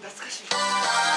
懐かしい。